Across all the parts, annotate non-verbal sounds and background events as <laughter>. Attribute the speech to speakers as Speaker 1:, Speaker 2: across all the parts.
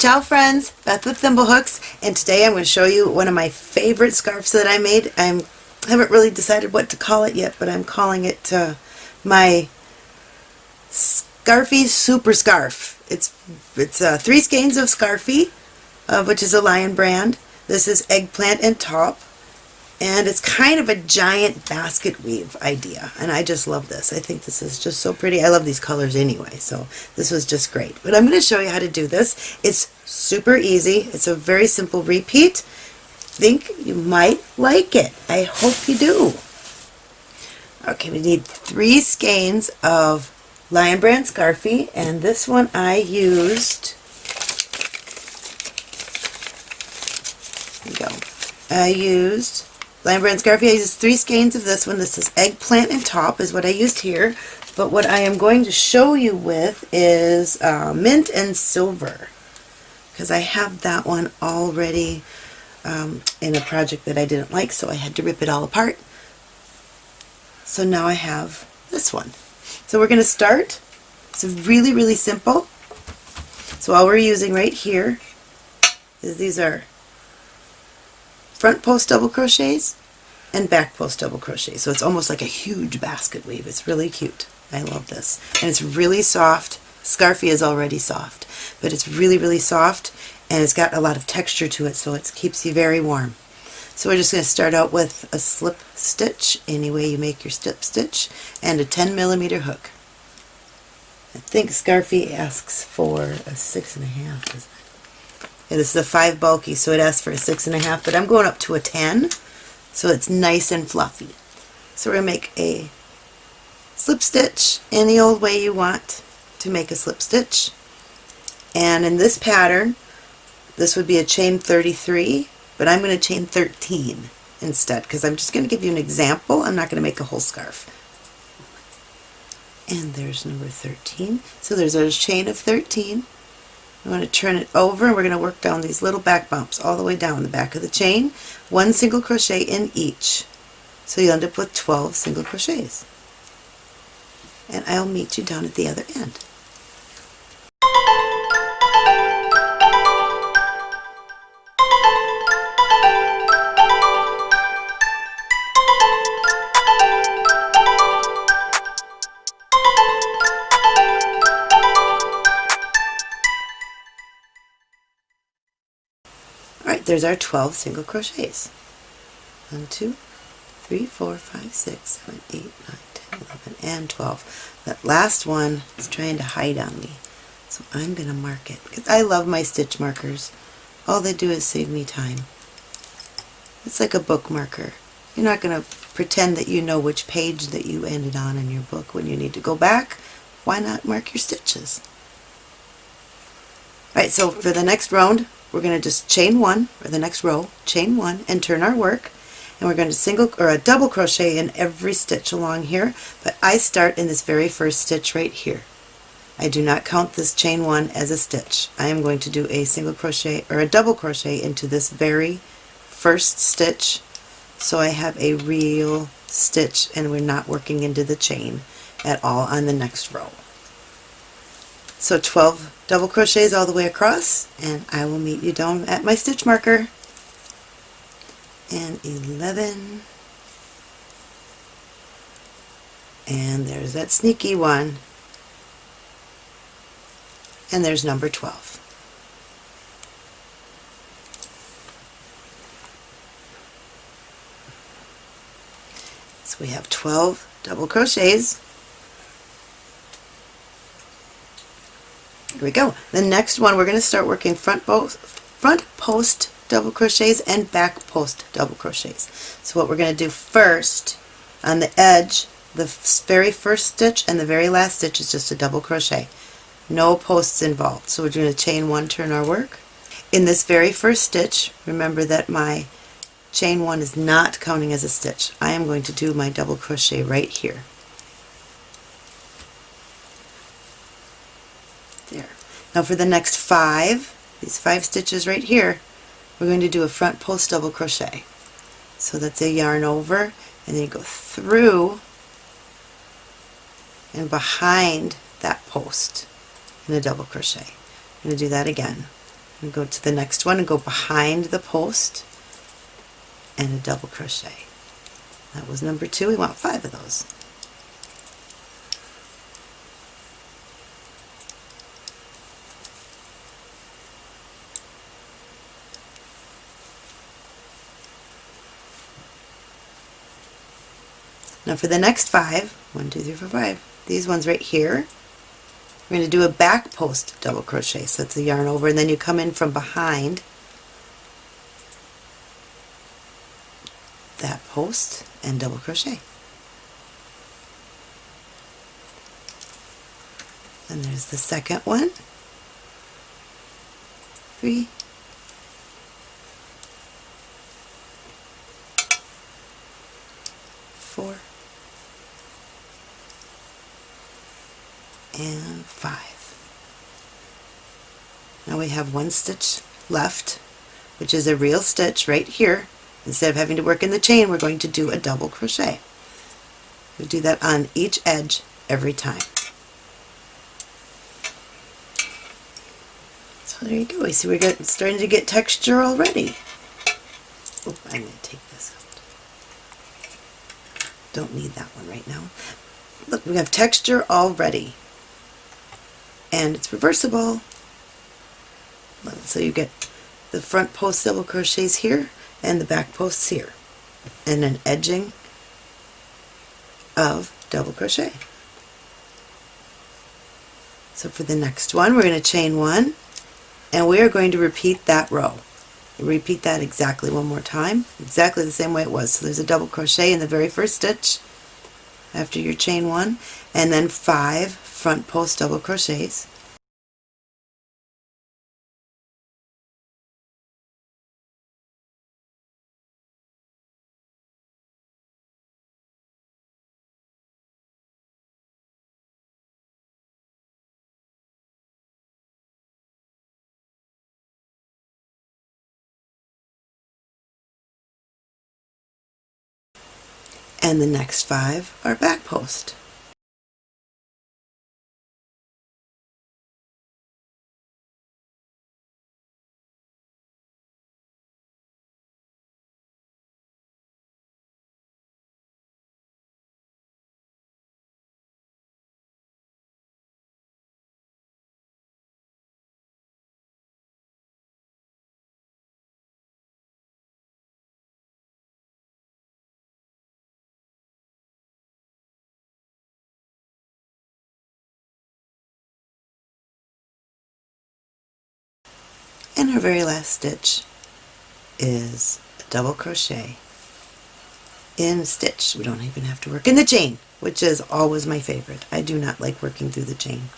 Speaker 1: Ciao friends, Beth with Thimblehooks, and today I'm going to show you one of my favorite scarves that I made. I'm, I haven't really decided what to call it yet, but I'm calling it uh, my Scarfie Super Scarf. It's, it's uh, three skeins of Scarfie, uh, which is a Lion brand. This is eggplant and top and it's kind of a giant basket weave idea and I just love this. I think this is just so pretty. I love these colors anyway so this was just great. But I'm going to show you how to do this. It's super easy. It's a very simple repeat. think you might like it. I hope you do. Okay, we need three skeins of Lion Brand Scarfie and this one I used go. I used Lion Brand Scarfie, I used three skeins of this one. This is eggplant and top is what I used here. But what I am going to show you with is uh, mint and silver. Because I have that one already um, in a project that I didn't like, so I had to rip it all apart. So now I have this one. So we're going to start. It's really, really simple. So all we're using right here is these are front post double crochets and back post double crochets. So it's almost like a huge basket weave. It's really cute. I love this. And it's really soft. Scarfie is already soft, but it's really, really soft and it's got a lot of texture to it so it keeps you very warm. So we're just going to start out with a slip stitch, any way you make your slip stitch, and a 10 millimeter hook. I think Scarfie asks for a six and a half, this is a 5 bulky, so it asks for a 6.5, but I'm going up to a 10, so it's nice and fluffy. So we're going to make a slip stitch any old way you want to make a slip stitch. And in this pattern, this would be a chain 33, but I'm going to chain 13 instead, because I'm just going to give you an example. I'm not going to make a whole scarf. And there's number 13. So there's a chain of 13. I'm going to turn it over and we're going to work down these little back bumps all the way down the back of the chain. One single crochet in each. So you'll end up with 12 single crochets. And I'll meet you down at the other end. There's our 12 single crochets. 1, 2, 3, 4, 5, 6, 7, 8, 9, 10, 11, and 12. That last one is trying to hide on me. So I'm going to mark it because I love my stitch markers. All they do is save me time. It's like a bookmarker. You're not going to pretend that you know which page that you ended on in your book when you need to go back. Why not mark your stitches? Alright, so for the next round, we're going to just chain one, or the next row, chain one, and turn our work. And we're going to single or a double crochet in every stitch along here, but I start in this very first stitch right here. I do not count this chain one as a stitch. I am going to do a single crochet or a double crochet into this very first stitch so I have a real stitch and we're not working into the chain at all on the next row. So 12 double crochets all the way across and I will meet you down at my stitch marker. And 11 and there's that sneaky one and there's number 12. So we have 12 double crochets Here we go. The next one we're going to start working front, post, front post double crochets and back post double crochets. So what we're going to do first on the edge, the very first stitch and the very last stitch is just a double crochet. No posts involved. So we're going to chain one, turn our work. In this very first stitch, remember that my chain one is not counting as a stitch. I am going to do my double crochet right here. Now for the next five, these five stitches right here, we're going to do a front post double crochet. So that's a yarn over and then you go through and behind that post in a double crochet. I'm going to do that again. and go to the next one and go behind the post and a double crochet. That was number two. We want five of those. Now for the next five, one, two, three, four, five, these ones right here, we're going to do a back post double crochet. So it's a yarn over and then you come in from behind that post and double crochet. And there's the second one. Three, four, and five. Now we have one stitch left, which is a real stitch right here. Instead of having to work in the chain, we're going to do a double crochet. We do that on each edge every time. So there you go. You see we're getting, starting to get texture already. Oh, I'm going to take this out. Don't need that one right now. Look, we have texture already and it's reversible. So you get the front post double crochets here and the back posts here and an edging of double crochet. So for the next one we're going to chain one and we are going to repeat that row. Repeat that exactly one more time, exactly the same way it was. So there's a double crochet in the very first stitch after your chain one and then five front post double crochets and the next five are back post. And our very last stitch is a double crochet in stitch. We don't even have to work in the chain, which is always my favorite. I do not like working through the chain.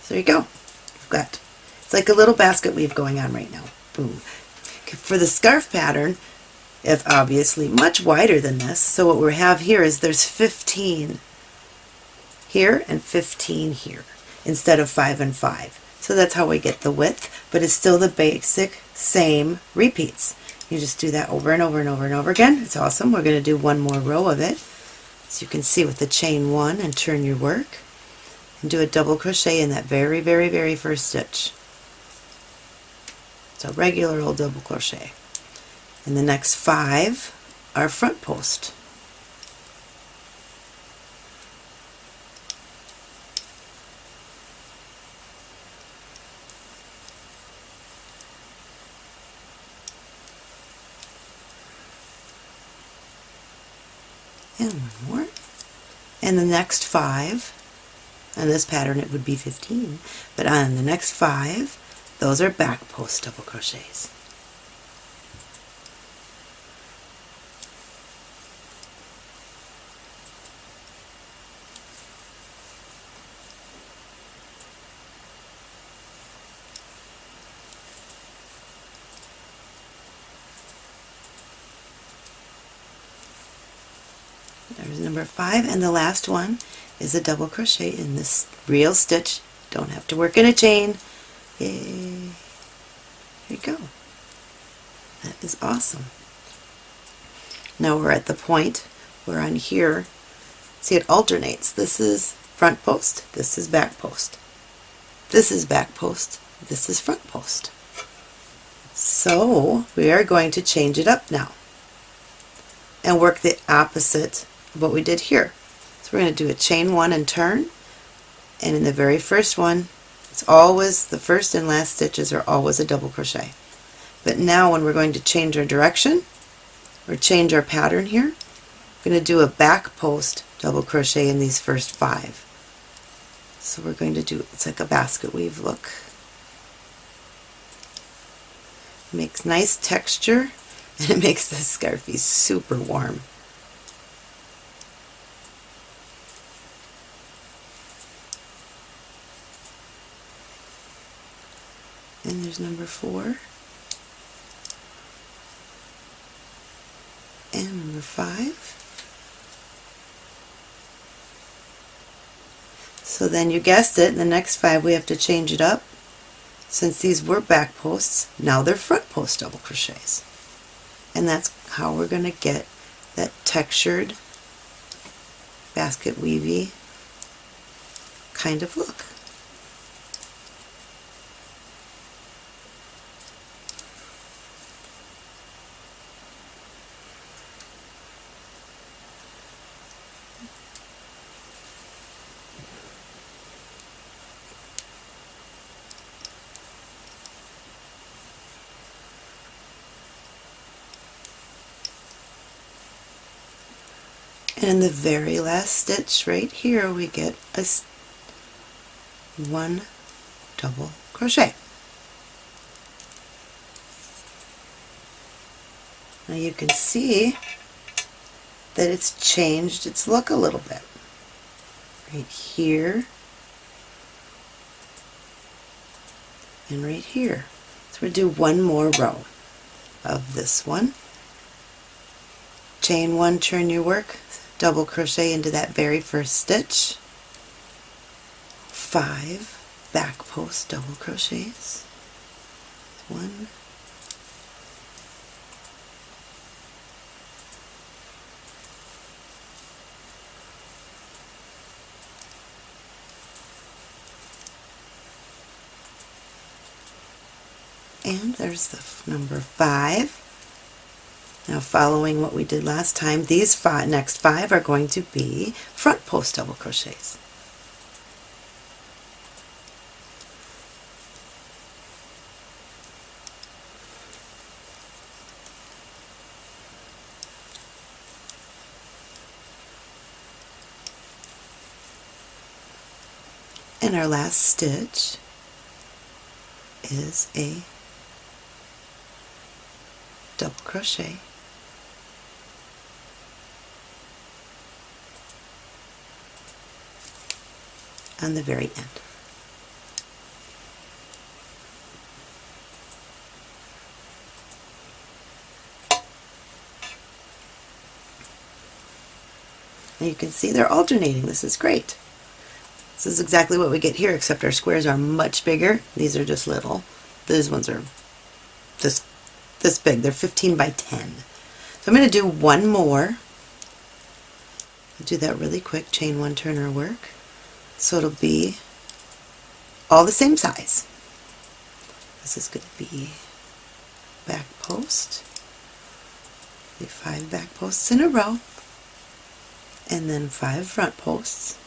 Speaker 1: So there you go. We've got, it's like a little basket weave going on right now. Boom. For the scarf pattern, it's obviously much wider than this. So what we have here is there's 15 here and 15 here instead of 5 and 5. So that's how we get the width, but it's still the basic same repeats. You just do that over and over and over and over again. It's awesome. We're going to do one more row of it. So you can see with the chain one and turn your work and do a double crochet in that very, very, very first stitch. So a regular old double crochet. And the next five are front post. and one more and the next five on this pattern it would be 15 but on the next five those are back post double crochets Number five, and the last one is a double crochet in this real stitch. Don't have to work in a chain. Yay. There you go. That is awesome. Now we're at the point where on here, see it alternates. This is front post, this is back post. This is back post, this is front post. So we are going to change it up now and work the opposite what we did here. So we're going to do a chain one and turn and in the very first one it's always the first and last stitches are always a double crochet. But now when we're going to change our direction or change our pattern here, we're going to do a back post double crochet in these first five. So we're going to do, it's like a basket weave look. makes nice texture <laughs> and it makes the scarfie super warm. And there's number four. And number five. So then you guessed it, the next five we have to change it up. Since these were back posts, now they're front post double crochets. And that's how we're going to get that textured basket weavy kind of look. And in the very last stitch right here we get a one double crochet. Now you can see that it's changed its look a little bit. Right here and right here. So we'll do one more row of this one. Chain one, turn your work, double crochet into that very first stitch, five back post double crochets, one, and there's the number five now following what we did last time, these five, next five are going to be front post double crochets. And our last stitch is a double crochet on the very end. You can see they're alternating. This is great. This is exactly what we get here, except our squares are much bigger. These are just little. These ones are this, this big. They're 15 by 10. So I'm going to do one more. I'll do that really quick. Chain one, turn our work. So it'll be all the same size. This is going to be back post, five back posts in a row, and then five front posts,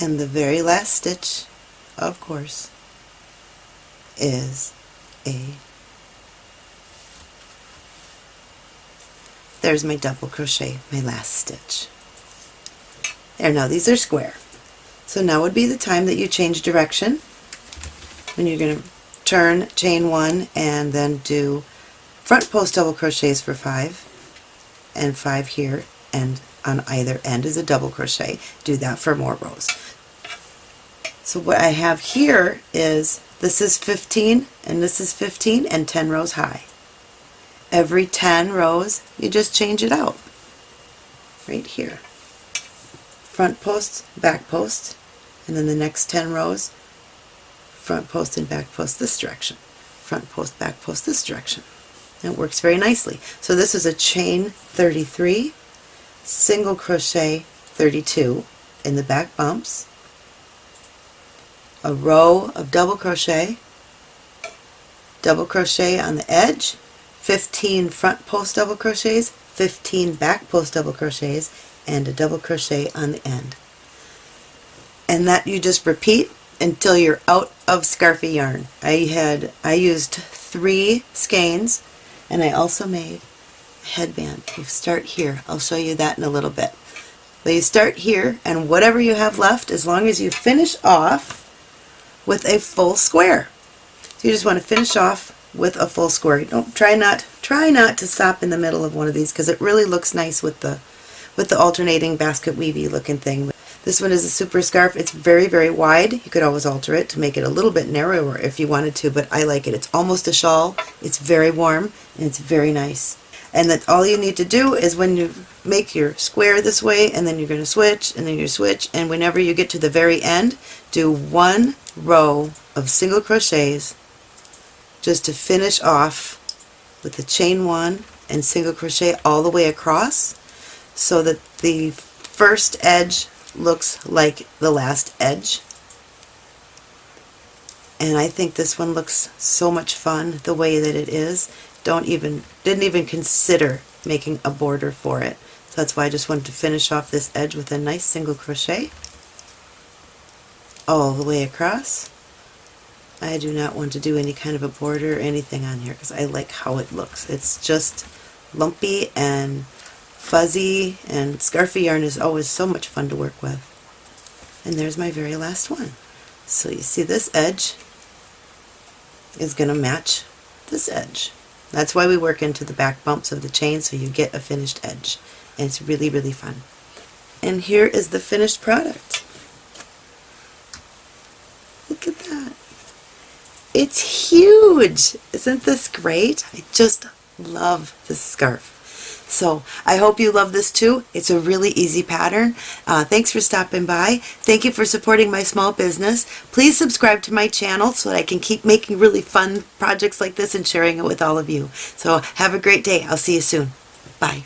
Speaker 1: and the very last stitch, of course, is a there's my double crochet, my last stitch. There, now these are square. So now would be the time that you change direction when you're going to turn, chain one, and then do front post double crochets for five and five here and on either end is a double crochet. Do that for more rows. So what I have here is this is 15 and this is 15 and 10 rows high. Every 10 rows you just change it out right here front post, back post, and then the next 10 rows, front post and back post this direction, front post, back post this direction. And it works very nicely. So this is a chain 33, single crochet 32 in the back bumps, a row of double crochet, double crochet on the edge, 15 front post double crochets, 15 back post double crochets, and a double crochet on the end. And that you just repeat until you're out of scarfie yarn. I had, I used three skeins and I also made a headband. You start here. I'll show you that in a little bit. But you start here and whatever you have left, as long as you finish off with a full square. So you just want to finish off with a full square. Don't try not try not to stop in the middle of one of these because it really looks nice with the with the alternating basket weavy looking thing. This one is a super scarf. It's very, very wide. You could always alter it to make it a little bit narrower if you wanted to, but I like it. It's almost a shawl. It's very warm and it's very nice. And that all you need to do is when you make your square this way and then you're going to switch and then you switch and whenever you get to the very end do one row of single crochets just to finish off with the chain one and single crochet all the way across so that the first edge looks like the last edge. And I think this one looks so much fun the way that it is. Don't even, didn't even consider making a border for it. So that's why I just wanted to finish off this edge with a nice single crochet all the way across. I do not want to do any kind of a border or anything on here because I like how it looks. It's just lumpy and fuzzy and scarfie yarn is always so much fun to work with. And there's my very last one. So you see this edge is going to match this edge. That's why we work into the back bumps of the chain so you get a finished edge. And it's really, really fun. And here is the finished product. Look at that. It's huge! Isn't this great? I just love this scarf. So I hope you love this too. It's a really easy pattern. Uh, thanks for stopping by. Thank you for supporting my small business. Please subscribe to my channel so that I can keep making really fun projects like this and sharing it with all of you. So have a great day. I'll see you soon. Bye.